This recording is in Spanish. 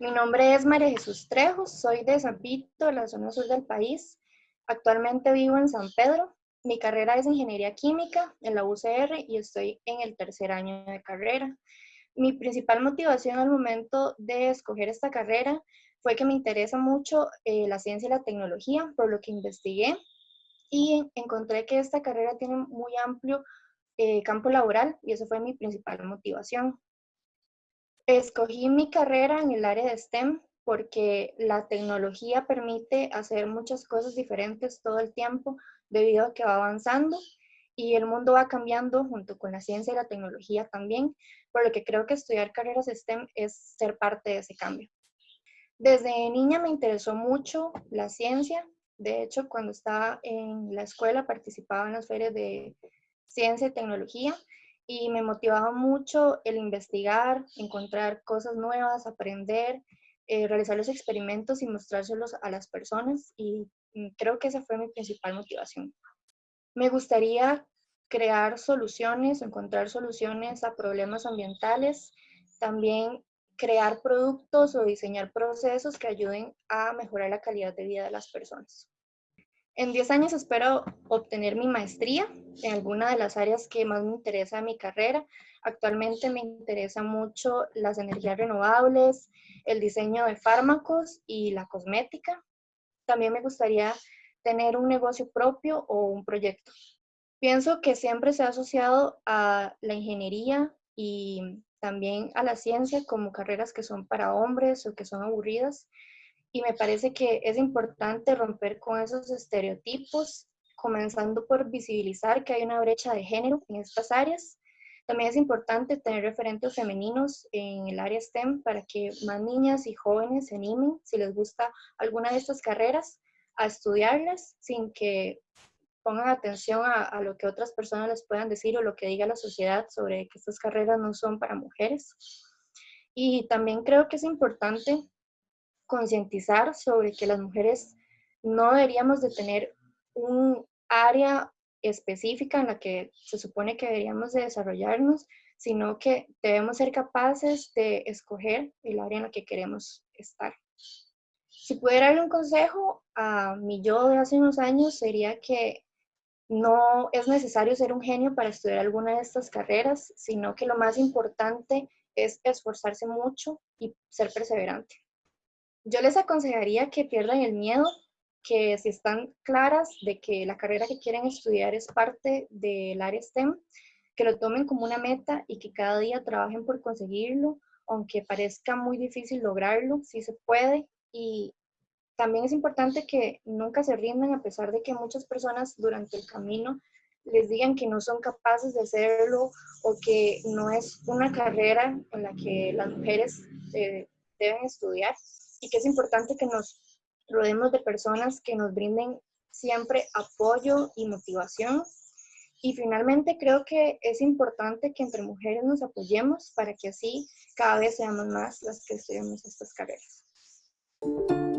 Mi nombre es María Jesús Trejo, soy de San Vito, la zona sur del país. Actualmente vivo en San Pedro. Mi carrera es Ingeniería Química en la UCR y estoy en el tercer año de carrera. Mi principal motivación al momento de escoger esta carrera fue que me interesa mucho eh, la ciencia y la tecnología, por lo que investigué y encontré que esta carrera tiene muy amplio eh, campo laboral y eso fue mi principal motivación. Escogí mi carrera en el área de STEM porque la tecnología permite hacer muchas cosas diferentes todo el tiempo debido a que va avanzando y el mundo va cambiando junto con la ciencia y la tecnología también, por lo que creo que estudiar carreras STEM es ser parte de ese cambio. Desde niña me interesó mucho la ciencia, de hecho cuando estaba en la escuela participaba en las ferias de ciencia y tecnología y me motivaba mucho el investigar, encontrar cosas nuevas, aprender, eh, realizar los experimentos y mostrárselos a las personas y creo que esa fue mi principal motivación. Me gustaría crear soluciones, encontrar soluciones a problemas ambientales, también crear productos o diseñar procesos que ayuden a mejorar la calidad de vida de las personas. En 10 años espero obtener mi maestría en alguna de las áreas que más me interesa de mi carrera. Actualmente me interesa mucho las energías renovables, el diseño de fármacos y la cosmética. También me gustaría tener un negocio propio o un proyecto. Pienso que siempre se ha asociado a la ingeniería y también a la ciencia como carreras que son para hombres o que son aburridas. Y me parece que es importante romper con esos estereotipos, comenzando por visibilizar que hay una brecha de género en estas áreas. También es importante tener referentes femeninos en el área STEM para que más niñas y jóvenes se animen, si les gusta alguna de estas carreras, a estudiarlas sin que pongan atención a, lo que otras personas les puedan decir o lo que diga la sociedad sobre que estas carreras no son para mujeres. Y también creo que es importante concientizar sobre que las mujeres no deberíamos de tener un área específica en la que se supone que deberíamos de desarrollarnos, sino que debemos ser capaces de escoger el área en la que queremos estar. Si pudiera darle un consejo a mi yo de hace unos años sería que no es necesario ser un genio para estudiar alguna de estas carreras, sino que lo más importante es esforzarse mucho y ser perseverante. Yo les aconsejaría que pierdan el miedo, que si están claras de que la carrera que quieren estudiar es parte del área STEM, que lo tomen como una meta y que cada día trabajen por conseguirlo, aunque parezca muy difícil lograrlo, sí se puede. Y también es importante que nunca se rindan a pesar de que muchas personas durante el camino les digan que no son capaces de hacerlo o que no es una carrera en la que las mujeres eh, deben estudiar y que es importante que nos rodeemos de personas que nos brinden siempre apoyo y motivación. Y finalmente creo que es importante que entre mujeres nos apoyemos para que así cada vez seamos más las que estudiamos estas carreras. thank